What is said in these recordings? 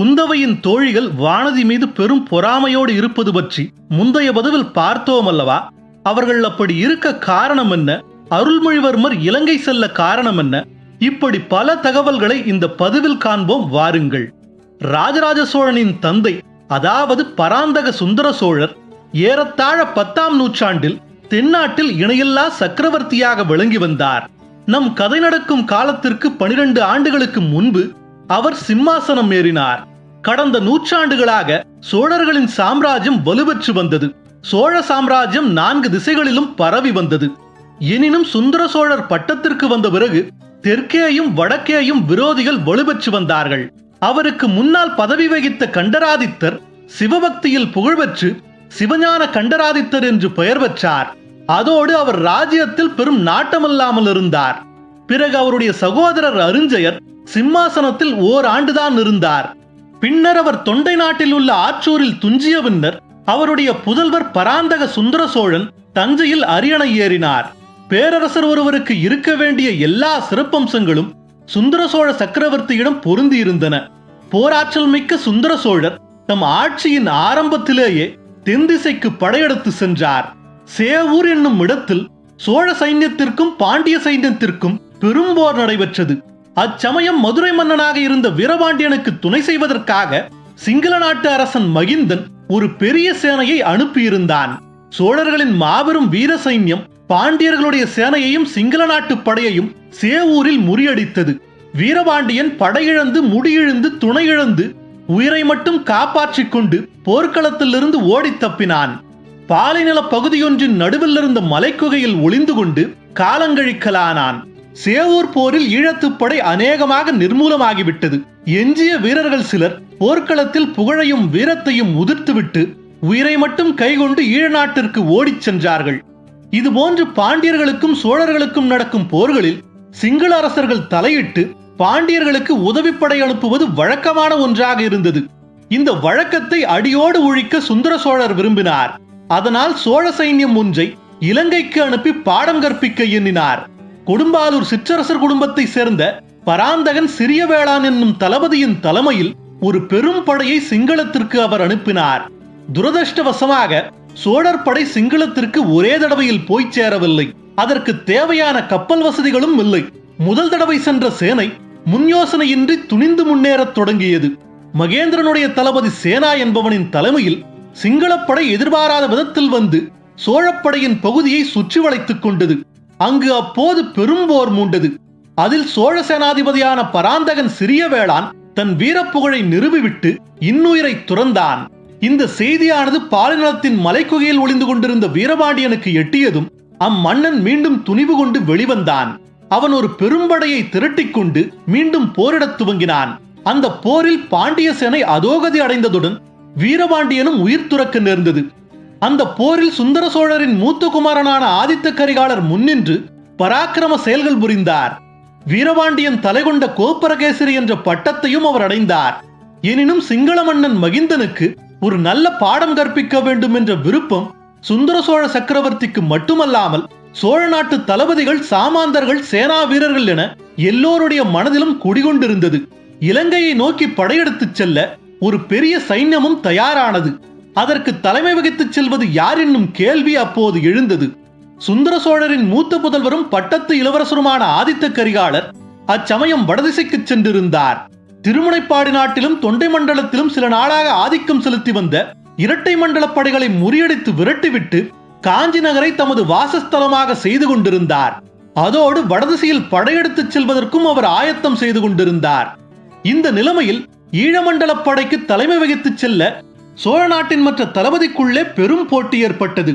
குந்தவையின் தோழிகள் வானதி மீது பெரும் பொறாமையோடு இருப்பது பற்றி முந்தைய பதவில் பார்த்தோம் அல்லவா? அவர்கள் அப்படி இருக்க காரணம் என்ன? அருள்மொழிவர்மர் இலங்கை செல்ல காரணம் என்ன? இப்படி பல தகவல்களை இந்த பதிவில் காண்போம் வாருங்கள். ராஜராஜ சோழனின் தந்தை அதாவது பராந்தக சுந்தர சோழர் ஏறத்தாழ பத்தாம் நூற்றாண்டில் தென்னாட்டில் இணையில்லா சக்கரவர்த்தியாக விளங்கி வந்தார். நம் கதை நடக்கும் காலத்திற்கு பனிரெண்டு ஆண்டுகளுக்கு முன்பு அவர் சிம்மாசனம் ஏறினார். கடந்த நூற்றாண்டுகளாக சோழர்களின் சாம்ராஜ்யம் வலுப்பெற்று வந்தது. சோழ சாம்ராஜ்யம் நான்கு திசைகளிலும் பரவி வந்தது. எனினும் சுந்தர சோழர் பட்டத்திற்கு வந்த பிறகு தெற்கேயும் வடக்கேயும் விரோதிகள் வலுப்பெற்று வந்தார்கள். அவருக்கு முன்னால் பதவி வகித்த கண்டராதித்தர் சிவபக்தியில் புகழ்பெற்று சிவஞான கண்டராதித்தர் என்று பெயர் பெற்றார். அதோடு அவர் ராஜ்யத்தில் பெரும் நாட்டமல்லாமல் இருந்தார். பிறகு அவருடைய சகோதரர் அருஞ்சயர் சிம்மாசனத்தில் ஓர் ஆண்டுதான் இருந்தார். பின்னர் அவர் தொண்டை நாட்டில் உள்ள ஆற்றூரில் துஞ்சிய பின்னர் அவருடைய புதல்வர் பராந்தக சுந்தர சோழன் தஞ்சையில் அரியணை ஏறினார். பேரரசர் ஒருவருக்கு இருக்க வேண்டிய எல்லா சிறப்பம்சங்களும் சுந்தர சோழ சக்கரவர்த்தியிடம் பொருந்தி இருந்தன போராற்றல் மிக்க சுந்தர சோழர் தம் ஆட்சியின் ஆரம்பத்திலேயே தென்திசைக்கு படையெடுத்து சென்றார். சேவூர் என்னும் இடத்தில் சோழ சைன்யத்திற்கும் பாண்டிய சைன்யத்திற்கும் பெரும் போர் நடைபெற்றது. அச்சமயம் மதுரை மன்னனாக இருந்த வீரபாண்டியனுக்கு துணை செய்வதற்காக சிங்கள நாட்டு அரசன் மகிந்தன் ஒரு பெரிய சேனையை அனுப்பியிருந்தான். சோழர்களின் மாபெரும் வீர சைன்யம் பாண்டியர்களுடைய சேனையையும் சிங்கள நாட்டு படையையும் சேவூரில் முறியடித்தது. வீரபாண்டியன் படையிழந்து முடியிழந்து துணையிழந்து உயிரை மட்டும் காப்பாற்றிக் கொண்டு போர்க்களத்திலிருந்து ஓடித் தப்பினான். பாலைநில பகுதியொன்றின் நடுவில் இருந்த மலைக்குகையில் ஒளிந்து கொண்டு காலங்கழிக்கலானான். சேவூர் போரில் ஈழத்துப்படை அநேகமாக நிர்மூலமாகிவிட்டது. எஞ்சிய வீரர்கள் சிலர் போர்க்களத்தில் புகழையும் வீரத்தையும் உதிர்த்துவிட்டு உயிரை மட்டும் கைகொண்டு ஈழ நாட்டிற்கு ஓடிச் சென்றார்கள். இதுபோன்று பாண்டியர்களுக்கும் சோழர்களுக்கும் நடக்கும் போர்களில் சிங்கள அரசர்கள் தலையிட்டு பாண்டியர்களுக்கு உதவிப்படை அனுப்புவது வழக்கமான ஒன்றாக இருந்தது. இந்த வழக்கத்தை அடியோடு ஒழிக்க சுந்தர சோழர் விரும்பினார். அதனால் சோழ சைன்யம் ஒன்றை இலங்கைக்கு அனுப்பி பாடம் கற்பிக்க எண்ணினார். கொடும்பாலூர் சிற்றரசர் குடும்பத்தை சேர்ந்த பராந்தகன் சிறிய வேளான் என்னும் தளபதியின் தலைமையில் ஒரு பெரும் படையை சிங்களத்திற்கு அவர் அனுப்பினார். துரதிருஷ்டவசமாக சோழர் படை சிங்களத்திற்கு ஒரே தடவையில் போய் சேரவில்லை. அதற்கு தேவையான கப்பல் வசதிகளும் இல்லை. முதல் தடவை சென்ற சேனை முன் யோசனையின்றி துணிந்து முன்னேறத் தொடங்கியது. மகேந்திரனுடைய தளபதி சேனா என்பவனின் தலைமையில் சிங்களப்படை எதிர்பாராத விதத்தில் வந்து சோழப்படையின் பகுதியை சுற்றி வளைத்துக் கொண்டது. அங்கு அப்போது பெரும் போர் மூண்டது. அதில் சோழ சேனாதிபதியான பராந்தகன் சிறிய வேளான் தன் வீரப்புகழை நிறுவிவிட்டு இன்னுயிரை துறந்தான். இந்த செய்தியானது பாலினத்தின் மலைக்குகையில் ஒளிந்து கொண்டிருந்த வீரபாண்டியனுக்கு எட்டியதும் அம்மன்னன் மீண்டும் துணிவு கொண்டு வெளிவந்தான். அவன் ஒரு பெரும்படையை திரட்டிக் கொண்டு மீண்டும் போரிடத் துவங்கினான். அந்த போரில் பாண்டிய சேனை அதோகதி அடைந்ததுடன் வீரபாண்டியனும் உயிர் துறக்க நேர்ந்தது. அந்த போரில் சுந்தர சோழரின் மூத்த குமாரனான ஆதித்த கரிகாலர் முன்னின்று பராக்கிரம செயல்கள் புரிந்தார். வீரபாண்டியன் தலைகொண்ட கோப்பரகேசரி என்ற பட்டத்தையும் அவர் அடைந்தார். எனினும் சிங்கள மன்னன் மகிந்தனுக்கு ஒரு நல்ல பாடம் கற்பிக்க வேண்டும் என்ற விருப்பம் சுந்தர சோழ சக்கரவர்த்திக்கு மட்டுமல்லாமல் சோழ நாட்டு தளபதிகள் சாமாந்தர்கள் சேனா வீரர்கள் என எல்லோருடைய மனதிலும் குடிகொண்டிருந்தது. இலங்கையை நோக்கி படையெடுத்துச் செல்ல ஒரு பெரிய சைன்யமும் தயாரானது. அதற்கு தலைமை வகித்துச் செல்வது யார் என்னும் கேள்வி அப்போது எழுந்தது. சுந்தர சோழரின் மூத்த புதல்வரும் பட்டத்து இளவரசருமான ஆதித்த கரிகாலர் அச்சமயம் வடதிசைக்கு சென்றிருந்தார். திருமுனைப்பாடி நாட்டிலும் தொண்டை மண்டலத்திலும் சில நாளாக ஆதிக்கம் செலுத்தி வந்த இரட்டை மண்டல படைகளை முறியடித்து விரட்டிவிட்டு காஞ்சி நகரை தமது வாசஸ்தலமாக செய்து கொண்டிருந்தார். அதோடு வடதிசையில் படையெடுத்துச் செல்வதற்கும் அவர் ஆயத்தம் செய்து கொண்டிருந்தார். இந்த நிலைமையில் ஈழமண்டல படைக்கு தலைமை வகித்துச் செல்ல சோழ நாட்டின் மற்ற தளபதிக்குள்ளே பெரும் போட்டி ஏற்பட்டது.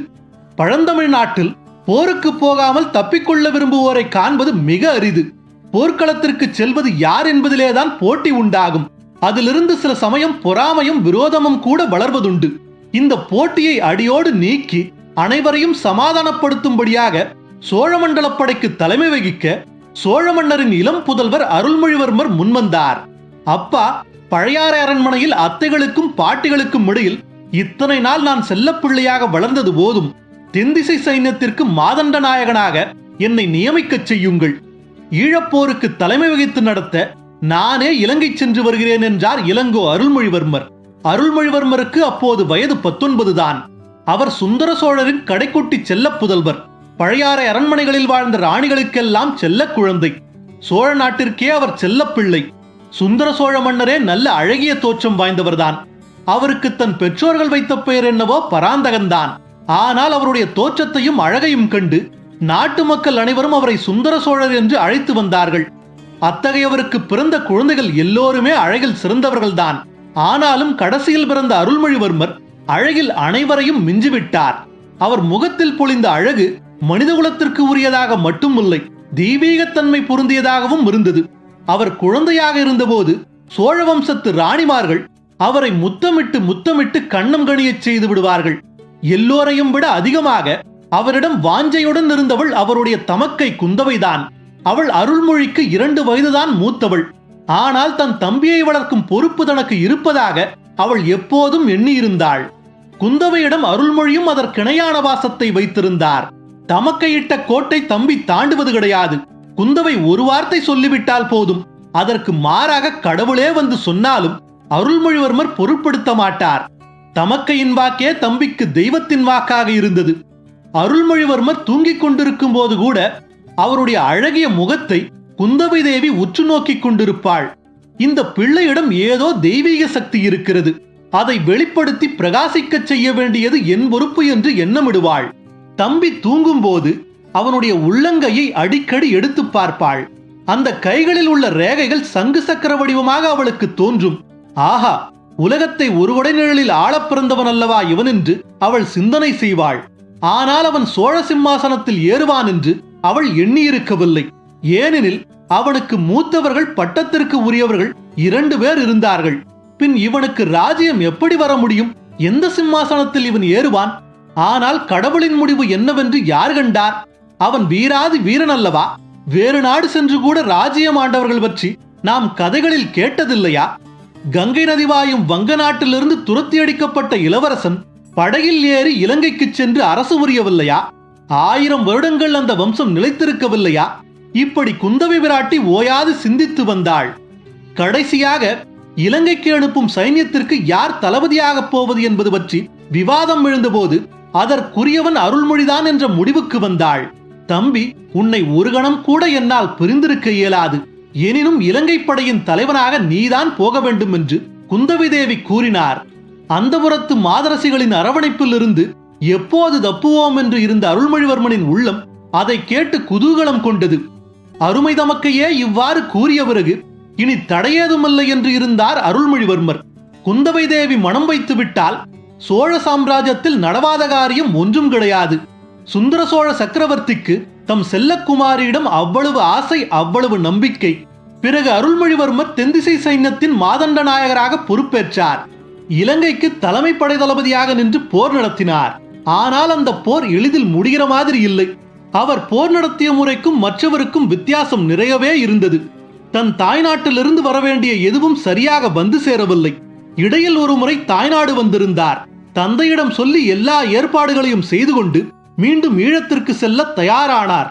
பழந்தமிழ் நாட்டில் போருக்கு போகாமல் தப்பிக்கொள்ள விரும்புவோரை காண்பது மிக அரிது. போர்க்களத்திற்கு செல்வது யார் என்பதிலேதான் போட்டி உண்டாகும். அதிலிருந்து சில சமயம் பொறாமையும் விரோதமும் கூட வளர்வதுண்டு. இந்த போட்டியை அடியோடு நீக்கி அனைவரையும் சமாதானப்படுத்தும்படியாக சோழமண்டல படைக்கு தலைமை வகிக்க சோழ மன்னரின் இளம் புதல்வர் அருள்மொழிவர்மர் முன்வந்தார். அப்பா பழையாறை அரண்மனையில் அத்தைகளுக்கும் பாட்டிகளுக்கும் இடையில் இத்தனை நாள் நான் செல்லப்பிள்ளையாக வளர்ந்தது போதும் தென்திசை சைன்யத்திற்கு மாதண்ட நாயகனாக என்னை நியமிக்கச் செய்யுங்கள். ஈழப்போருக்கு தலைமை வகித்து நடத்த நானே இலங்கை சென்று வருகிறேன் என்றார் இளங்கோ அருள்மொழிவர்மர். அருள்மொழிவர்மருக்கு அப்போது வயது பத்தொன்பது தான். அவர் சுந்தர சோழரின் கடைக்குட்டி செல்லப் புதல்வர். பழையாறை அரண்மனைகளில் வாழ்ந்த ராணிகளுக்கெல்லாம் செல்ல குழந்தை. சோழ நாட்டிற்கே அவர் செல்லப்பிள்ளை. சுந்தர சோழ மன்னரே நல்ல அழகிய தோற்றம் வாய்ந்தவர்தான். அவருக்கு தன் பெற்றோர்கள் வைத்த பெயர் என்னவோ பராந்தகன்தான். ஆனால் அவருடைய தோற்றத்தையும் அழகையும் கண்டு நாட்டு மக்கள் அனைவரும் அவரை சுந்தர சோழர் என்று அழைத்து வந்தார்கள். அத்தகையவருக்கு பிறந்த குழந்தைகள் எல்லோருமே அழகில் சிறந்தவர்கள்தான். ஆனாலும் கடைசியில் பிறந்த அருள்மொழிவர்மர் அழகில் அனைவரையும் மிஞ்சிவிட்டார். அவர் முகத்தில் பொழிந்த அழகு மனிதகுலத்திற்கு உரியதாக மட்டுமில்லை தெய்வீகத்தன்மை பொருந்தியதாகவும் இருந்தது. அவர் குழந்தையாக இருந்தபோது சோழ வம்சத்து ராணிமார்கள் அவரை முத்தமிட்டு முத்தமிட்டு கண்ணம் கணியச் செய்து விடுவார்கள். எல்லோரையும் விட அதிகமாக அவரிடம் வாஞ்சையுடன் இருந்தவள் அவருடைய தமக்கை குந்தவைதான். அவள் அருள்மொழிக்கு இரண்டு வயதுதான் மூத்தவள். ஆனால் தன் தம்பியை வளர்க்கும் பொறுப்பு தனக்கு இருப்பதாக அவள் எப்போதும் எண்ணியிருந்தாள். குந்தவையிடம் அருள்மொழியும் அதற்கிணையான வாசத்தை வைத்திருந்தார். தமக்கையிட்ட கோட்டை தம்பி தாண்டுவது கிடையாது. குந்தவை ஒரு வார்த்தை சொல்லிவிட்டால் போதும். அதற்கு மாறாக கடவுளே வந்து சொன்னாலும் அருள்மொழிவர்மர் பொருட்படுத்த மாட்டார். தமக்கையின் வாக்கே தம்பிக்கு தெய்வத்தின் வாக்காக இருந்தது. அருள்மொழிவர்மர் தூங்கிக் கொண்டிருக்கும் போது கூட அவருடைய அழகிய முகத்தை குந்தவை தேவி உற்று நோக்கிக் கொண்டிருப்பாள். இந்த பிள்ளையிடம் ஏதோ தெய்வீக சக்தி இருக்கிறது. அதை வெளிப்படுத்தி பிரகாசிக்கச் செய்ய வேண்டியது என் பொறுப்பு என்று எண்ணமிடுவாள். தம்பி தூங்கும்போது அவனுடைய உள்ளங்கையை அடிக்கடி எடுத்து பார்ப்பாள். அந்த கைகளில் உள்ள ரேகைகள் சங்கு சக்கர வடிவமாக அவளுக்கு தோன்றும். ஆஹா உலகத்தை ஒருவடை நிழலில் ஆளப் பிறந்தவன் அல்லவா இவன் என்று அவள் சிந்தனை செய்வாள். ஆனால் அவன் சோழ சிம்மாசனத்தில் ஏறுவான் என்று அவள் எண்ணியிருக்கவில்லை. ஏனெனில் அவனுக்கு மூத்தவர்கள் பட்டத்திற்கு உரியவர்கள் இரண்டு பேர் இருந்தார்கள். பின் இவனுக்கு ராஜ்யம் எப்படி வர முடியும்? எந்த சிம்மாசனத்தில் இவன் ஏறுவான்? ஆனால் கடவுளின் முடிவு என்னவென்று யார் கண்டார்? அவன் வீராதி வீரன் அல்லவா வேறு நாடு சென்று கூட ராஜ்யம் ஆண்டவர்கள் பற்றி நாம் கதைகளில் கேட்டதில்லையா? கங்கை நதி வாயும் வங்க நாட்டிலிருந்து துரத்தி அடிக்கப்பட்ட இளவரசன் படகில் ஏறி இலங்கைக்கு சென்று அரசு புரியவில்லையா? ஆயிரம் வருடங்கள் அந்த வம்சம் நிலைத்திருக்கவில்லையா? இப்படி குந்தவை விராட்டி ஓயாது சிந்தித்து வந்தாள். கடைசியாக இலங்கைக்கு அனுப்பும் சைன்யத்திற்கு யார் தளபதியாகப் போவது என்பது பற்றி விவாதம் எழுந்தபோது அதற்குரியவன் அருள்மொழிதான் என்ற முடிவுக்கு வந்தாள். தம்பி உன்னை ஒரு கணம் கூட என்னால் பிரிந்திருக்க இயலாது. எனினும் இலங்கை படையின் தலைவனாக நீதான் போக வேண்டும் என்று குந்தவி தேவி கூறினார். அந்தபுரத்து மாதரசிகளின் அரவணைப்பிலிருந்து எப்போது தப்புவோம் என்று இருந்த அருள்மொழிவர்மனின் உள்ளம் அதை கேட்டு குதூகலம் கொண்டது. அருமை தமக்கையே இவ்வாறு கூறிய பிறகு இனி தடையேதுமில்லை என்று இருந்தார் அருள்மொழிவர்மர். குந்தவை தேவி மனம் வைத்து விட்டால் சோழ சாம்ராஜ்யத்தில் நடவாத காரியம் ஒன்றும் கிடையாது. சுந்தர சோழ சக்கரவர்த்திக்கு தம் செல்லக்குமாரியிடம் அவ்வளவு ஆசை அவ்வளவு நம்பிக்கை. பிறகு அருள்மொழிவர்மர் தென்திசை சைன்யத்தின் மாதண்ட நாயகராக பொறுப்பேற்றார். இலங்கைக்கு தலைமை படை தளபதியாக நின்று போர் நடத்தினார். ஆனால் அந்த போர் எளிதில் முடிகிற மாதிரி இல்லை. அவர் போர் நடத்திய முறைக்கும் மற்றவருக்கும் வித்தியாசம் நிறையவே இருந்தது. தன் தாய்நாட்டிலிருந்து வரவேண்டிய எதுவும் சரியாக வந்து சேரவில்லை. இடையில் ஒரு முறை தாய்நாடு வந்திருந்தார். தந்தையிடம் சொல்லி எல்லா ஏற்பாடுகளையும் செய்து கொண்டு மீண்டும் ஈழத்திற்கு செல்ல தயாரானார்.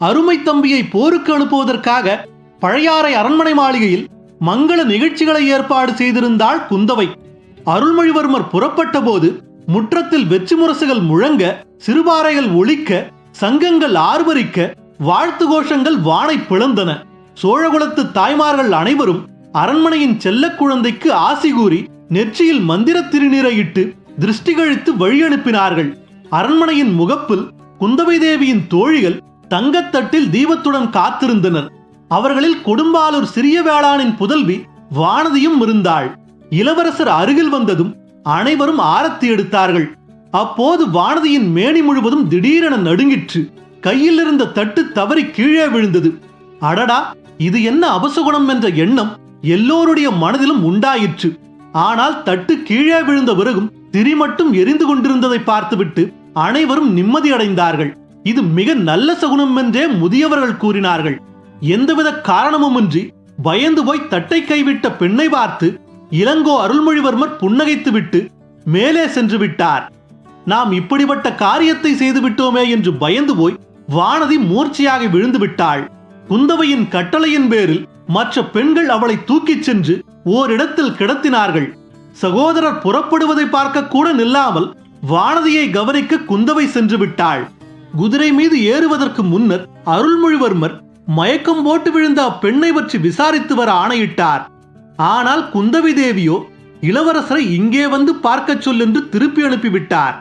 அருமை தம்பியை போருக்கு அனுப்புவதற்காக பழையாறை அரண்மனை மாளிகையில் மங்கள நிகழ்ச்சிகளை ஏற்பாடு செய்திருந்தாள் குந்தவை. அருள்மொழிவர்மர் புறப்பட்ட போது முற்றத்தில் வெற்றி முரசுகள் முழங்க சிறுபாறைகள் ஒழிக்க சங்கங்கள் ஆர்வரிக்க வாழ்த்து கோஷங்கள் வானை பிளந்தன. சோழகுலத்து தாய்மார்கள் அனைவரும் அரண்மனையின் செல்ல குழந்தைக்கு ஆசி கூறி நெற்றியில் மந்திர திருநீரையிட்டு திருஷ்டி கழித்து வழியனுப்பினார்கள். அரண்மனையின் முகப்பில் குந்தவை தேவியின் தோழிகள் தங்கத்தட்டில் தீபத்துடன் காத்திருந்தனர். அவர்களில் கொடும்பாலூர் சிறிய வேளாணின் புதல்வி வானதியும் இருந்தாள். இளவரசர் அருகில் வந்ததும் அனைவரும் ஆரத்தி எடுத்தார்கள். அப்போது வானதியின் மேனி முழுவதும் திடீரென நடுங்கிற்று. கையில் இருந்த தட்டு தவறி கீழே விழுந்தது. அடடா இது என்ன அபசகுணம் என்ற எண்ணம் எல்லோருடைய மனதிலும் உண்டாயிற்று. ஆனால் தட்டு கீழே விழுந்த பிறகும் திரி மட்டும் எரிந்து கொண்டிருந்ததை பார்த்துவிட்டு அனைவரும் நிம்மதியடைந்தார்கள். இது மிக நல்ல சகுனம் என்றே முதியவர்கள் கூறினார்கள். எந்தவித காரணமுமின்றி பயந்து போய் தட்டை கைவிட்ட பெண்ணை பார்த்து இளங்கோ அருள்மொழிவர்மர் புன்னகைத்துவிட்டு மேலே சென்று விட்டார். நாம் இப்படிப்பட்ட காரியத்தை செய்து விட்டோமே என்று பயந்து போய் வானதி மூர்ச்சையாக விழுந்து விட்டாள். குந்தவையின் கட்டளையின் பேரில் மற்ற பெண்கள் அவளை தூக்கிச் சென்று ஓரிடத்தில் கிடத்தினார்கள். சகோதரர் புறப்படுவதை பார்க்க கூட நில்லாமல் வானதியை கவனிக்க குந்தவை சென்று விட்டாள். குதிரை மீது ஏறுவதற்கு முன்னர் அருள்மொழிவர்மர் மயக்கம் போட்டு விழுந்த அப்பெண்ணை பற்றி விசாரித்து வர ஆணையிட்டார். ஆனால் குந்தவி தேவியோ இளவரசரை இங்கே வந்து பார்க்கச் சொல் என்று திருப்பி அனுப்பிவிட்டார்.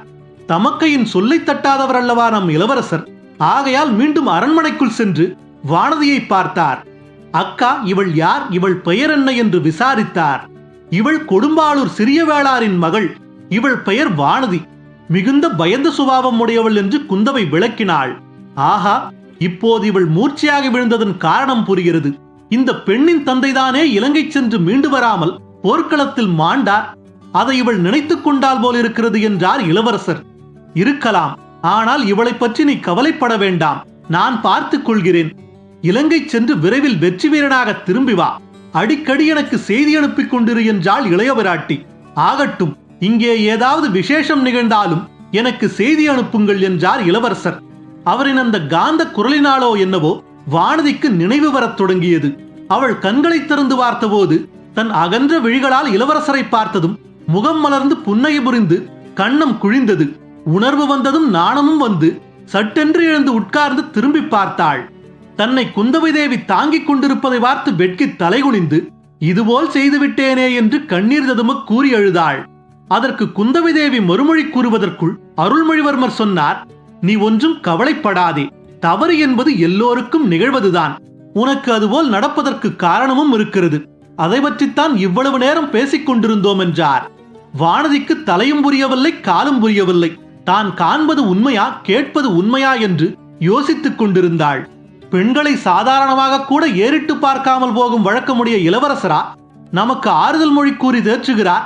தமக்கையின் சொல்லை தட்டாதவர் அல்லவா நம் இளவரசர்? ஆகையால் மீண்டும் அரண்மனைக்குள் சென்று வானதியை பார்த்தார். அக்கா இவள் யார்? இவள் பெயர் என்ன? என்று விசாரித்தார். இவள் கொடும்பாளூர் சிறிய வேளாரின் மகள் இவள் பெயர் வானதி. மிகுந்த பயந்த சுபாவம் உடையவள் என்று குந்தவை விளக்கினாள். ஆஹா இப்போது இவள் மூர்ச்சையாக விழுந்ததன் காரணம் புரிகிறது. இந்த பெண்ணின் தந்தைதானே இலங்கை சென்று மீண்டு வராமல் போர்க்களத்தில் மாண்டார். அதை இவள் நினைத்துக் கொண்டால் போல் இருக்கிறது என்றார் இளவரசர். இருக்கலாம் ஆனால் இவளை பற்றி நீ கவலைப்பட வேண்டாம். நான் பார்த்துக் கொள்கிறேன். இலங்கை சென்று விரைவில் வெற்றி வீரனாக திரும்பி வா. அடிக்கடி எனக்கு செய்தி அனுப்பிக் கொண்டிரு என்றாள் இளையவராட்டி. ஆகட்டும் இங்கே ஏதாவது விசேஷம் நிகழ்ந்தாலும் எனக்கு செய்தி அனுப்புங்கள் என்றார் இளவரசர். அவரின் அந்த காந்த குரலினாலோ என்னவோ வானதிக்கு நினைவு வரத் தொடங்கியது. அவள் கண்களை திறந்து பார்த்தபோது தன் அகன்ற விழிகளால் இளவரசரை பார்த்ததும் முகம் மலர்ந்து புன்னகை புரிந்து கண்ணம் குழிந்தது. உணர்வு வந்ததும் நாணமும் வந்து சட்டென்று எழுந்து உட்கார்ந்து திரும்பி பார்த்தாள். தன்னை குந்தவை தேவி தாங்கிக் கொண்டிருப்பதை பார்த்து வெட்கி தலைகுனிந்து இதுபோல் செய்துவிட்டேனே என்று கண்ணீர் ததும கூறி அழுதாள். அதற்கு குந்தவை தேவி மறுமொழி கூறுவதற்குள் அருள்மொழிவர்மர் சொன்னார் நீ ஒன்றும் கவலைப்படாதே. தவறு என்பது எல்லோருக்கும் நிகழ்வதுதான். உனக்கு அதுபோல் நடப்பதற்கு காரணமும் இருக்கிறது. அதை பற்றித்தான் இவ்வளவு நேரம் பேசிக் கொண்டிருந்தோம் என்றார் வானதிக்கு தலையும் புரியவில்லை காலும் புரியவில்லை. தான் காண்பது உண்மையா கேட்பது உண்மையா என்று யோசித்துக் கொண்டிருந்தாள். பெண்களை சாதாரணமாக கூட ஏறிட்டு பார்க்காமல் போகும் வழக்கமுடைய இளவரசரா நமக்கு ஆறுதல் மொழி கூறி தேற்றுகிறார்.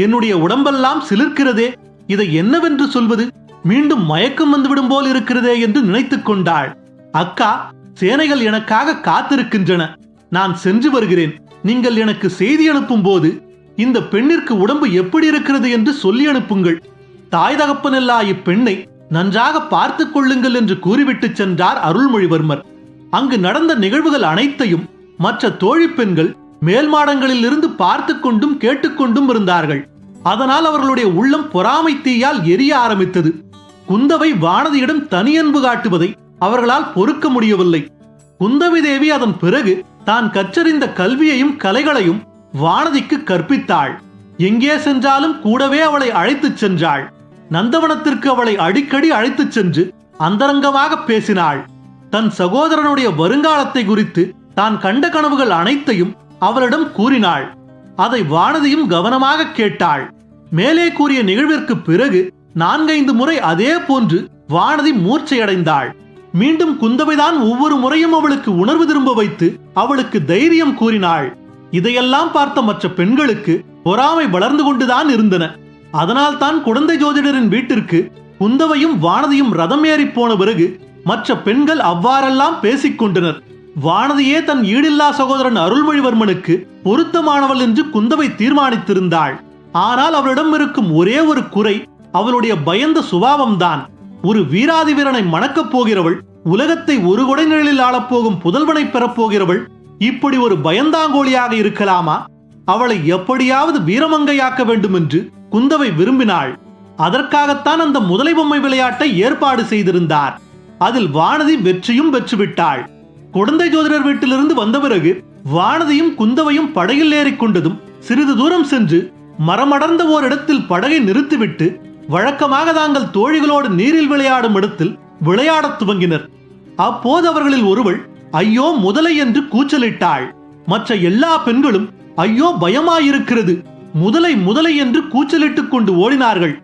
என்னுடைய உடம்பெல்லாம் சிலிர்க்கிறதே இதை என்னவென்று சொல்வது? மீண்டும் மயக்கம் வந்துவிடும் போல் இருக்கிறதே என்று நினைத்துக் கொண்டாள். அக்கா சேனைகள் எனக்காக காத்திருக்கின்றன. நான் சென்று வருகிறேன். நீங்கள் எனக்கு செய்தி அனுப்பும் போது இந்த பெண்ணிற்கு உடம்பு எப்படி இருக்கிறது என்று சொல்லி அனுப்புங்கள். தாய் தகப்பனல்லா இப்பெண்ணை நன்றாக பார்த்துக் கொள்ளுங்கள் என்று கூறிவிட்டு சென்றார் அருள்மொழிவர்மர். அங்கு நடந்த நிகழ்வுகள் அனைத்தையும் மற்ற தோழி பெண்கள் மேல் மாடங்களில் இருந்து பார்த்து கொண்டும் கேட்டுக்கொண்டும் இருந்தார்கள். அதனால் அவர்களுடைய உள்ளம் பொறாமை தீயால் எரிய ஆரம்பித்தது. குந்தவை வானதியிடம் தனியன்பு காட்டுவதை அவர்களால் பொறுக்க முடியவில்லை. குந்தவி தேவி அதன் பிறகு தான் கற்றறிந்த கல்வியையும் கலைகளையும் வானதிக்கு கற்பித்தாள். எங்கே சென்றாலும் கூடவே அவளை அழைத்துச் சென்றாள். நந்தவனத்திற்கு அவளை அடிக்கடி அழைத்துச் சென்று அந்தரங்கமாக பேசினாள். தன் சகோதரனுடைய வருங்காலத்தை குறித்து தான் கண்ட கனவுகள் அனைத்தையும் அவளிடம் கூறினாள் அதை வானதியும் கவனமாக கேட்டாள். மேலே கூறிய நிகழ்விற்கு பிறகு நான்கைந்து முறை அதே போன்று வானதி மூர்ச்சையடைந்தாள். மீண்டும் குந்தவைதான் ஒவ்வொரு முறையும் அவளுக்கு உணர்வு திரும்ப வைத்து அவளுக்கு தைரியம் கூறினாள். இதையெல்லாம் பார்த்த மற்ற பெண்களுக்கு பொறாமை வளர்ந்து கொண்டுதான் இருந்தன. அதனால் தான் குழந்தை ஜோதிடரின் வீட்டிற்கு குந்தவையும் வானதியும் ரதம் ஏறி போன பிறகு மற்ற பெண்கள் அவ்வாறெல்லாம் பேசிக் கொண்டனர். வானதியே தன் ஈடில்லா சகோதரன் அருள்மொழிவர்மனுக்கு பொருத்தமானவள் என்று குந்தவை தீர்மானித்திருந்தாள். ஆனால் அவளிடம் இருக்கும் ஒரே ஒரு குறை அவளுடைய பயந்த சுபாவம்தான். ஒரு வீராதி வீரனை மணக்கப் போகிறவள் உலகத்தை ஒரு குடைநிழலில் ஆளப்போகும் புதல்வனை பெறப்போகிறவள் இப்படி ஒரு பயந்தாங்கோழியாக இருக்கலாமா? அவளை எப்படியாவது வீரமங்கையாக்க வேண்டும் என்று குந்தவை விரும்பினாள். அதற்காகத்தான் அந்த முதலை பொம்மை விளையாட்டை ஏற்பாடு செய்திருந்தார். அதில் வானதி வெற்றியும் பெற்றுவிட்டாள். குழந்தை ஜோதிடர் வீட்டிலிருந்து வந்த பிறகு வானதியும் குந்தவையும் படகில் ஏறிக்கொண்டதும் சிறிது தூரம் சென்று மரமடர்ந்த ஓரிடத்தில் படகை நிறுத்திவிட்டு வழக்கமாக தாங்கள் தோழிகளோடு நீரில் விளையாடும் இடத்தில் விளையாடத் துவங்கினர். அப்போது அவர்களில் ஒருவள் ஐயோ முதலை என்று கூச்சலிட்டாள். மற்ற எல்லா பெண்களும் ஐயோ பயமாயிருக்கிறது. முதலை முதலை என்று கூச்சலிட்டுக் கொண்டு ஓடினார்கள்.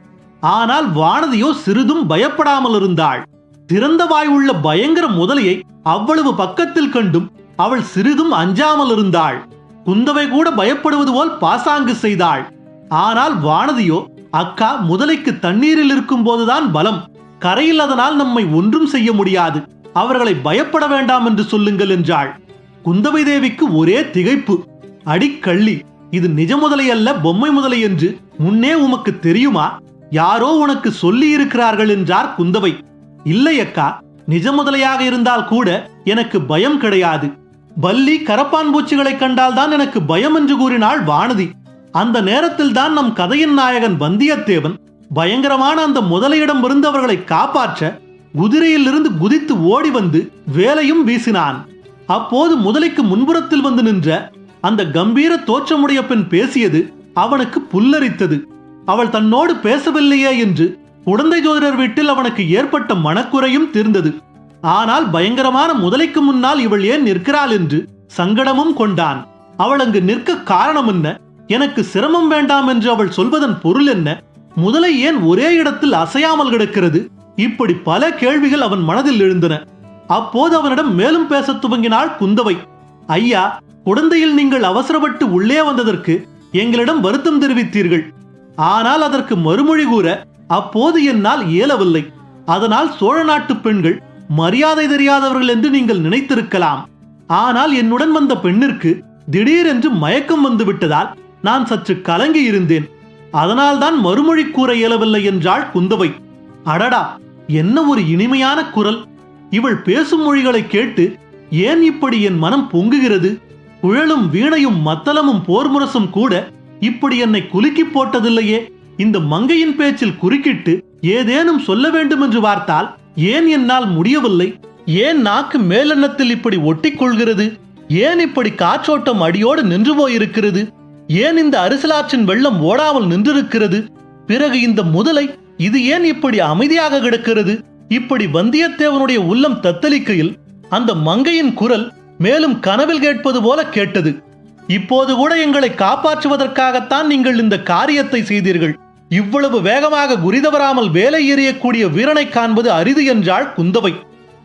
ஆனால் வானதியோ சிறிதும் பயப்படாமல் இருந்தாள் திறந்த வாய் உள்ள பயங்கர முதலையை அவ்வளவு பக்கத்தில் கண்டும் அவள் சிறிதும் அஞ்சாமல் இருந்தாள் குந்தவை கூட பயப்படுவது போல் பாசாங்கு செய்தாள். ஆனால் வானதியோ அக்கா முதலைக்கு தண்ணீரில் இருக்கும் போதுதான் பலம். கரையில் அதனால் நம்மை ஒன்றும் செய்ய முடியாது. அவர்களை பயப்பட வேண்டாம் என்று சொல்லுங்கள் என்றாள். குந்தவை தேவிக்கு ஒரே திகைப்பு. அடிக்கள்ளி இது நிஜ முதலை அல்ல பொம்மை முதலை என்று முன்னே உமக்கு தெரியுமா? யாரோ உனக்கு சொல்லி இருக்கிறார்கள் என்றார் குந்தவை. இல்லை அக்கா நிஜ முதலையாக இருந்தால் கூட எனக்கு பயம் கிடையாது. பல்லி கரப்பான் பூச்சிகளை கண்டால்தான் எனக்கு பயம் என்று கூறினாள் வானதி. அந்த நேரத்தில் தான் நம் கதையின் நாயகன் வந்தியத்தேவன் பயங்கரமான அந்த முதலையிடம் இருந்தவர்களை காப்பாற்ற குதிரையிலிருந்து குதித்து ஓடி வந்து வேலையும் வீசினான். அப்போது முதலைக்கு முன்புறத்தில் வந்து நின்ற அந்த கம்பீர தோற்றமுடைய பெண் பேசியது அவனுக்கு புல்லரித்தது. அவள் தன்னோடு பேசவில்லையே என்று குழந்தை ஜோதிடர் வீட்டில் அவனுக்கு ஏற்பட்ட மனக்குறையும் தீர்ந்தது. ஆனால் பயங்கரமான முதலைக்கு முன்னால் இவள் ஏன் நிற்கிறாள் என்று சங்கடமும் கொண்டான். அவள் அங்கு நிற்க காரணம் என்ன? எனக்கு சிரமம் வேண்டாம் என்று அவள் சொல்வதன் பொருள் என்ன? முதலை ஏன் ஒரே இடத்தில் அசையாமல் கிடக்கிறது? இப்படி பல கேள்விகள் அவன் மனதில் எழுந்தன. அப்போது அவனிடம் மேலும் பேசத் துவங்கினாள் குந்தவை. ஐயா குழந்தையில் நீங்கள் அவசரப்பட்டு உள்ளே வந்ததற்கு எங்களிடம் வருத்தம் தெரிவித்தீர்கள். ஆனால் அதற்கு மறுமொழி கூற அப்போது என்னால் இயலவில்லை. அதனால் சோழ நாட்டு பெண்கள் மரியாதை தெரியாதவர்கள் என்று நீங்கள் நினைத்திருக்கலாம். ஆனால் என்னுடன் வந்த பெண்ணிற்கு திடீரென்று மயக்கம் வந்துவிட்டதால் நான் சற்று கலங்கி இருந்தேன். அதனால்தான் மறுமொழி கூற இயலவில்லை என்றாள் குந்தவை. அடடா என்ன ஒரு இனிமையான குரல். இவள் பேசும் மொழிகளை கேட்டு ஏன் இப்படி என் மனம் பொங்குகிறது? குழலும் வீணையும் மத்தளமும் போர்முரசும் கூட இப்படி என்னை குலுக்கி போட்டதில்லையே. இந்த மங்கையின் பேச்சில் குறுக்கிட்டு ஏதேனும் சொல்ல வேண்டும் என்று பார்த்தால் ஏன் என்னால் முடியவில்லை? ஏன் நாக்கு மேலெண்ணத்தில் இப்படி ஒட்டிக்கொள்கிறது? ஏன் இப்படி காற்றோட்டம் அடியோடு நின்று போயிருக்கிறது? ஏன் இந்த அரிசலாற்றின் வெள்ளம் ஓடாமல் நின்றிருக்கிறது? பிறகு இந்த முதலை இது ஏன் இப்படி அமைதியாக கிடக்கிறது? இப்படி வந்தியத்தேவனுடைய உள்ளம் தத்தளிக்கையில் அந்த மங்கையின் குரல் மேலும் கனவில் கேட்பது போல கேட்டது. இப்போது கூட எங்களை காப்பாற்றுவதற்காகத்தான் நீங்கள் இந்த காரியத்தை செய்தீர்கள். இவ்வளவு வேகமாக குறிதவராமல் வேலை எறியக்கூடிய வீரனை காண்பது அரிது என்றாள் குந்தவை.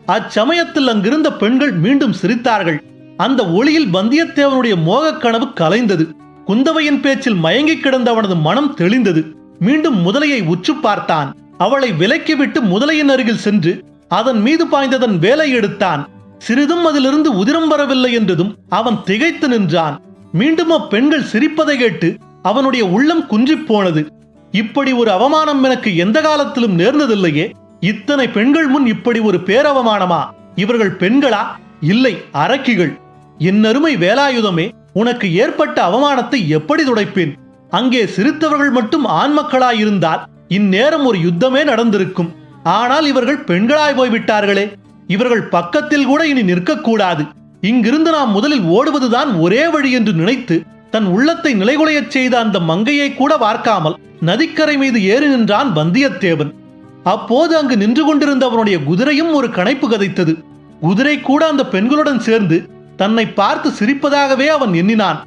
அச்சமயத்தில் அங்கிருந்த பெண்கள் மீண்டும் சிரித்தார்கள். அந்த ஒளியில் வந்தியத்தேவனுடைய மோகக் கனவு கலைந்தது. குந்தவையின் பேச்சில் மயங்கி கிடந்த அவனது மனம் தெளிந்தது. மீண்டும் முதலையை உற்று பார்த்தான். அவளை விலக்கிவிட்டு முதலையின் அருகில் சென்று அதன் மீது பாய்ந்ததன் வேலை எடுத்தான். சிறிதும் அதிலிருந்து உதிரம் வரவில்லை என்றதும் அவன் திகைத்து நின்றான். மீண்டும் அப்பெண்கள் சிரிப்பதை கேட்டு அவனுடைய உள்ளம் குன்றிப் போனது. இப்படி ஒரு அவமானம் எனக்கு எந்த காலத்திலும் நேர்ந்ததில்லையே. இத்தனை பெண்கள் முன் இப்படி ஒரு பேரவமானமா? இவர்கள் பெண்களா? இல்லை அரக்கிகள். என் அருமை வேலாயுதமே உனக்கு ஏற்பட்ட அவமானத்தை எப்படி துடைப்பேன்? அங்கே சிரித்தவர்கள் மட்டும் ஆண் மக்களாயிருந்தால் இந்நேரம் ஒரு யுத்தமே நடந்திருக்கும். ஆனால் இவர்கள் பெண்களாய் போய்விட்டார்களே. இவர்கள் பக்கத்தில் கூட இனி நிற்கக்கூடாது. இங்கிருந்து நாம் முதலில் ஓடுவதுதான் ஒரே வழி என்று நினைத்து தன் உள்ளத்தை நிலைகுலையச் செய்த அந்த மங்கையை கூட பார்க்காமல் நதிக்கரை மீது ஏறி நின்றான் வந்தியத்தேவன். அப்போது அங்கு நின்று கொண்டிருந்தவனுடைய குதிரையும் ஒரு கணைப்பு கதைத்தது. குதிரை கூட அந்த பெண்களுடன் சேர்ந்து தன்னை பார்த்து சிரிப்பதாகவே அவன் எண்ணினான்.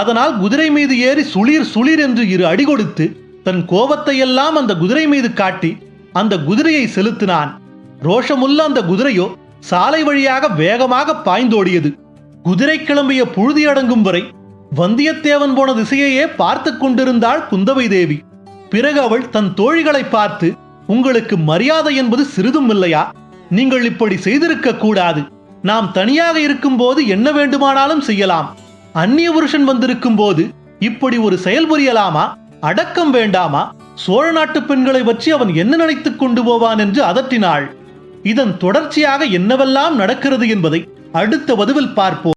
அதனால் குதிரை மீது ஏறி சுளிர் சுளீர் என்று இரு அடி கொடுத்து தன் கோபத்தை எல்லாம் அந்த குதிரை மீது காட்டி அந்த குதிரையை செலுத்தினான். ரோஷமுள்ள அந்த குதிரையோ சாலை வழியாக வேகமாக பாய்ந்தோடியது. குதிரை கிளம்பிய புழுதியடங்கும் வரை வந்தியத்தேவன் போன திசையையே பார்த்து கொண்டிருந்தாள் குந்தவை தேவி. பிறகு அவள் தன் தோழிகளை பார்த்து உங்களுக்கு மரியாதை என்பது சிறிதும் இல்லையா? நீங்கள் இப்படி செய்திருக்க கூடாது. நாம் தனியாக இருக்கும்போது என்ன வேண்டுமானாலும் செய்யலாம். அந்நிய புருஷன் வந்திருக்கும் போது இப்படி ஒரு செயல் புரியலாமா? அடக்கம் வேண்டாமா? சோழ நாட்டு பெண்களை பற்றி அவன் என்ன நினைத்துக் கொண்டு போவான் என்று அதட்டினாள். இதன் தொடர்ச்சியாக என்னவெல்லாம் நடக்கிறது என்பதை அடுத்த வதுவில் பார்ப்போம்.